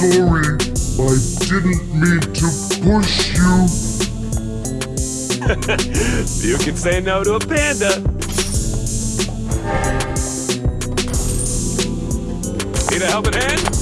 Sorry, I didn't mean to push you. You can say no to a panda. Need a helping hand?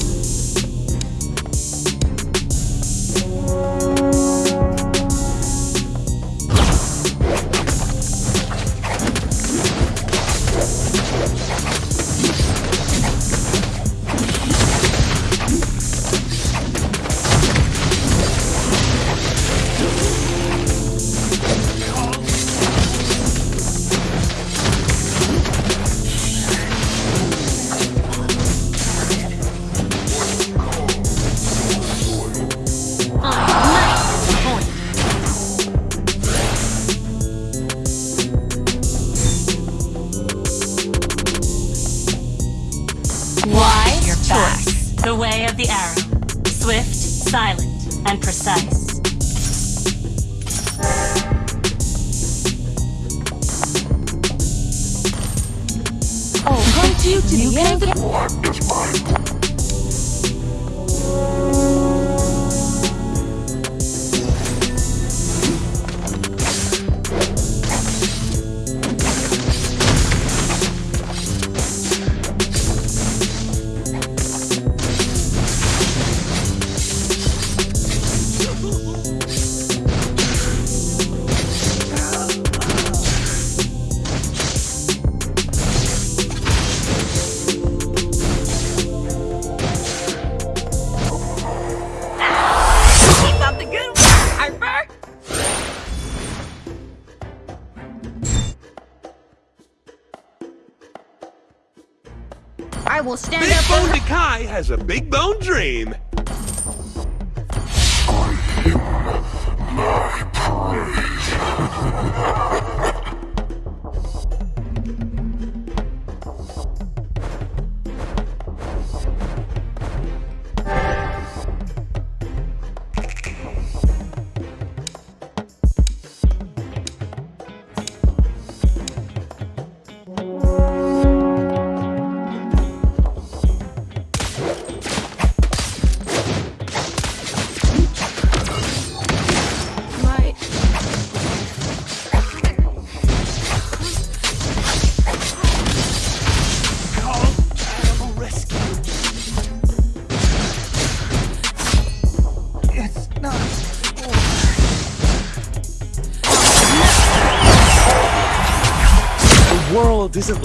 Will stand Big up for Bone Kai has a big bone dream.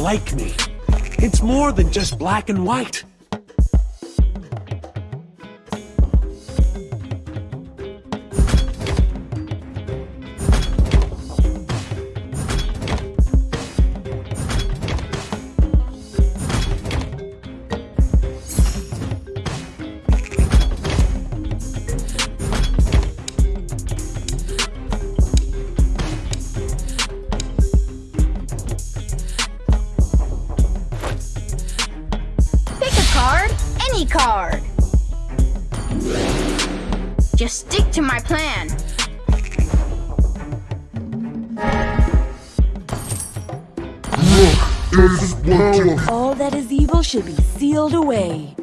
Like me. It's more than just black and white. Any card. Just stick to my plan. is power. All that is evil should be sealed away.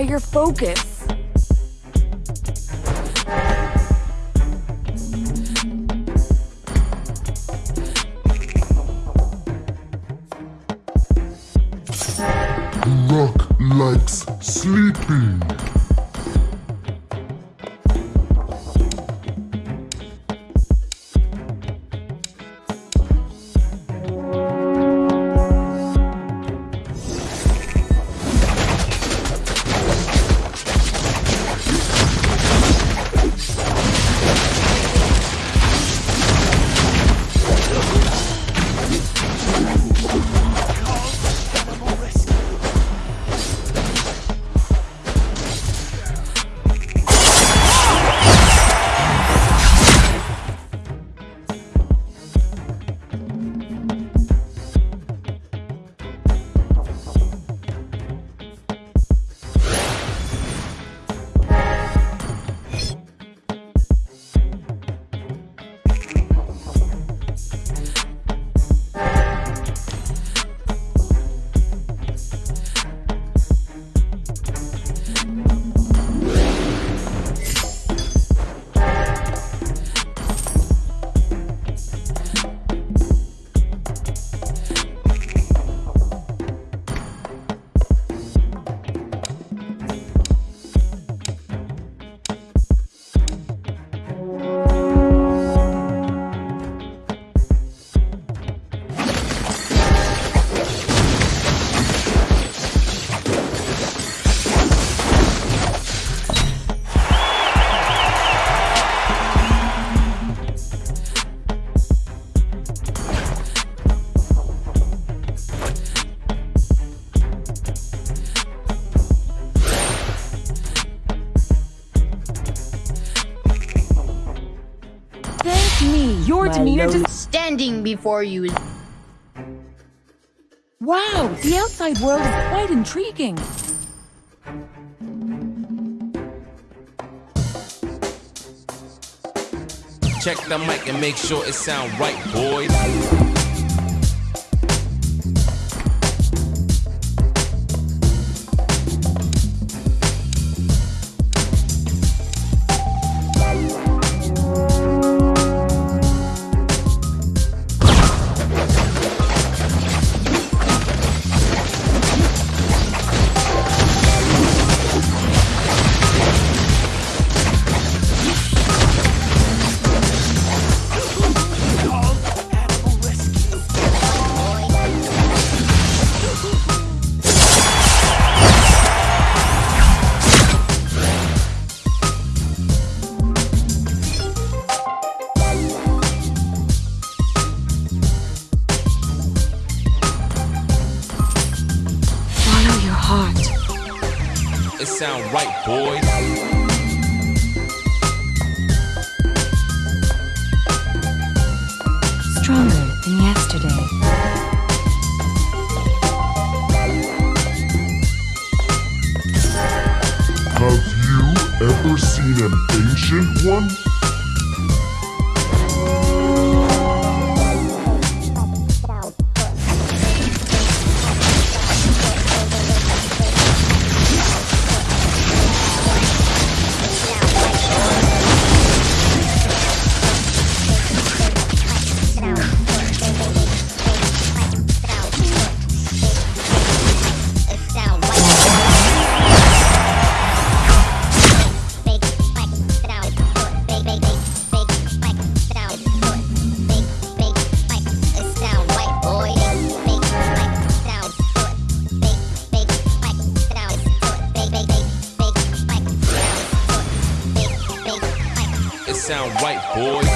Your focus. Just. Standing before you Wow, the outside world is quite intriguing. Check the mic and make sure it sound right, boys. Right, boys. Sound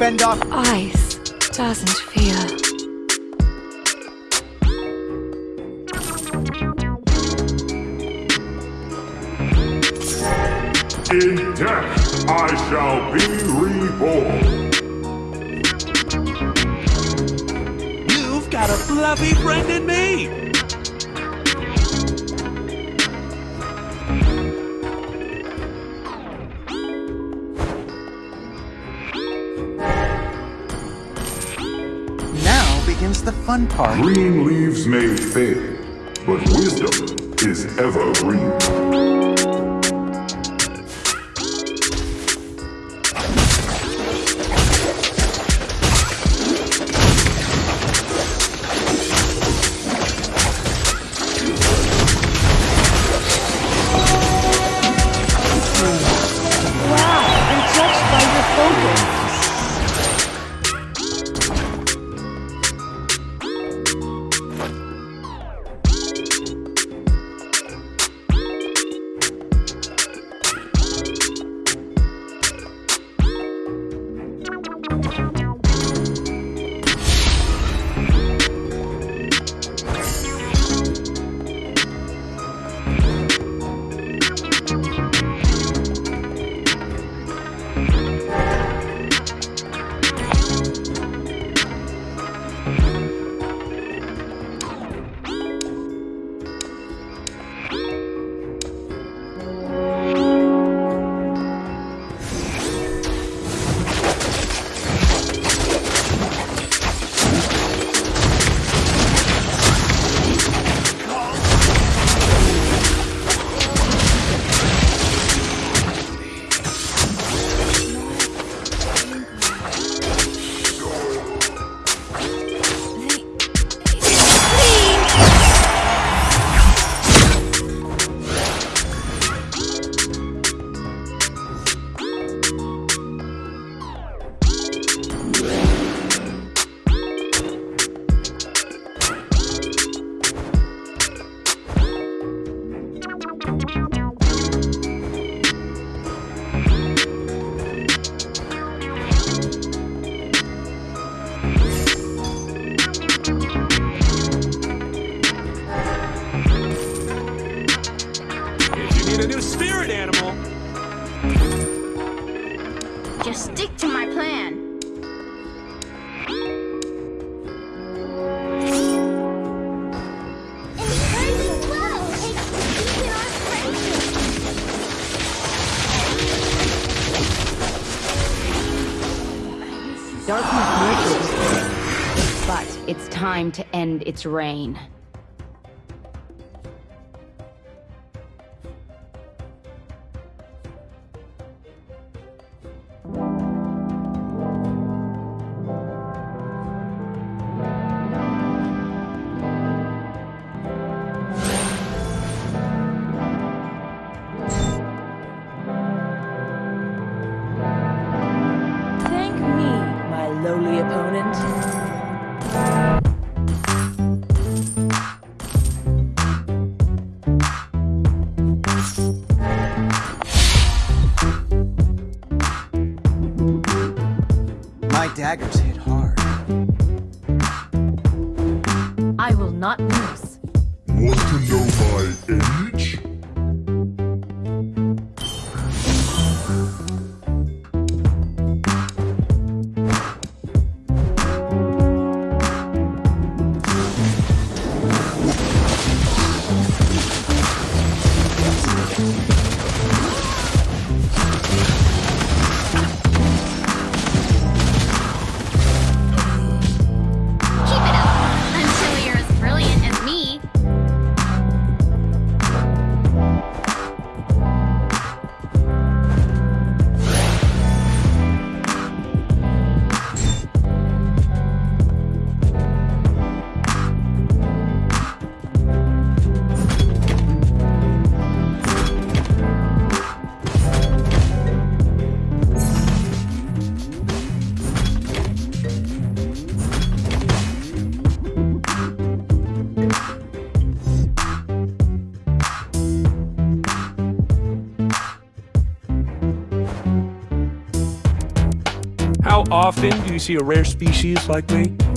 Fend off. Ice doesn't feel. In death, I shall be reborn. You've got a fluffy friend in me. Fun part. Green leaves may fade, but wisdom is evergreen. To end its reign. Often do you see a rare species like me?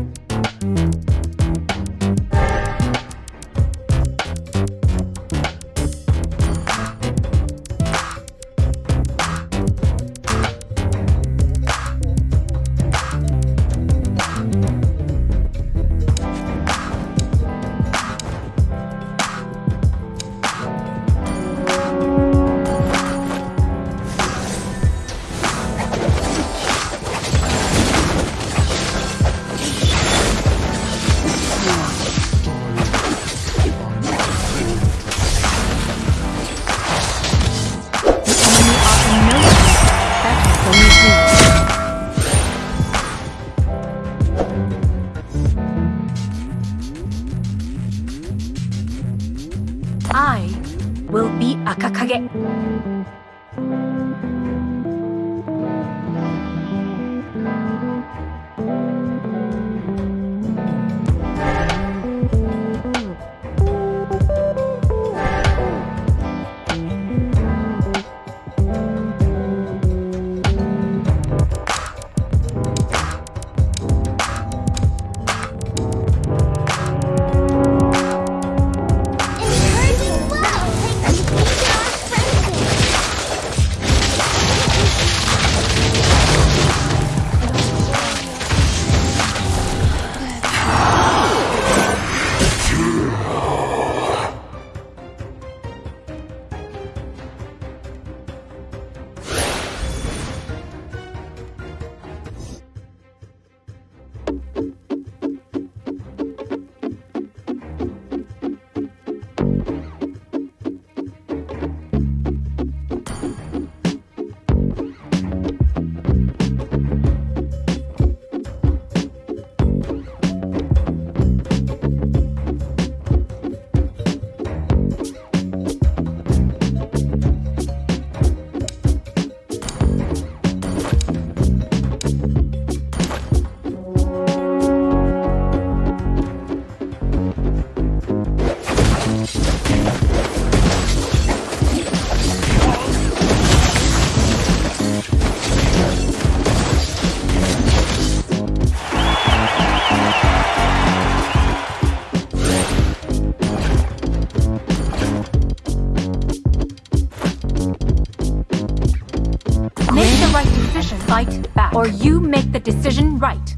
Right.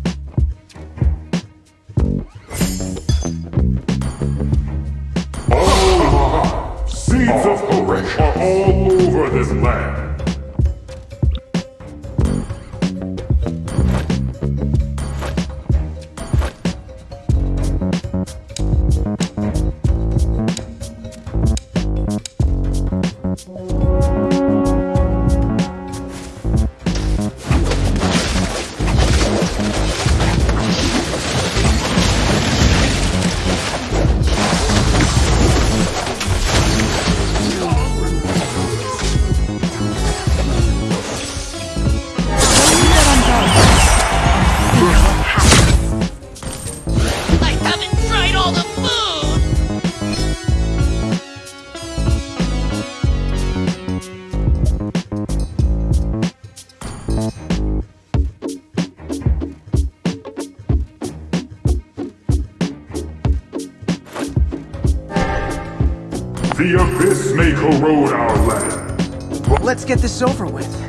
Seeds of hope are all over this land. May corrode our land. Let's get this over with.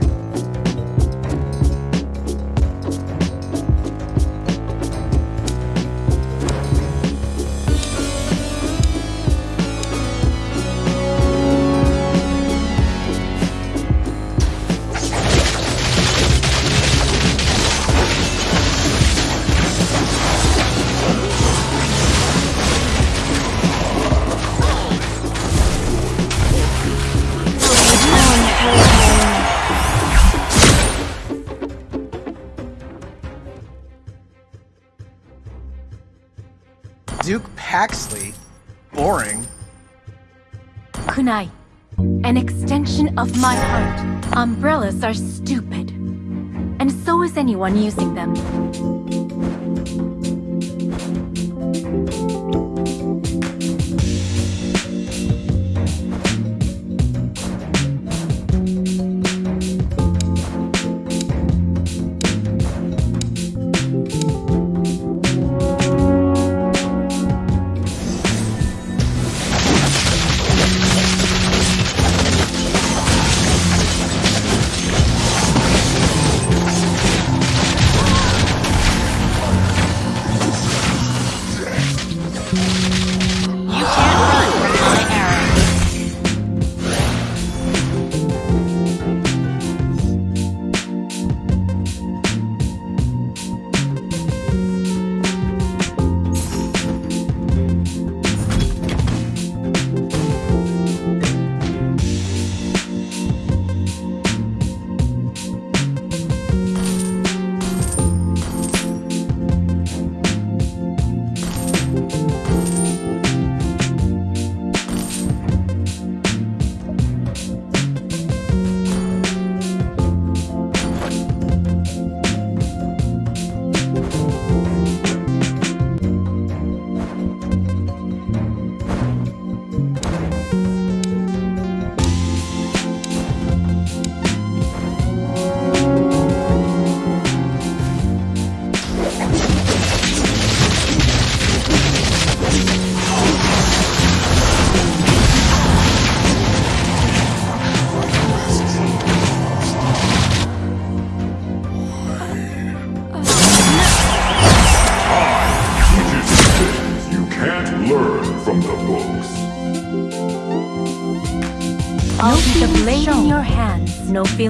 Duke Paxley? Boring. Kunai. An extension of my heart. Umbrellas are stupid. And so is anyone using them.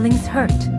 Feelings hurt.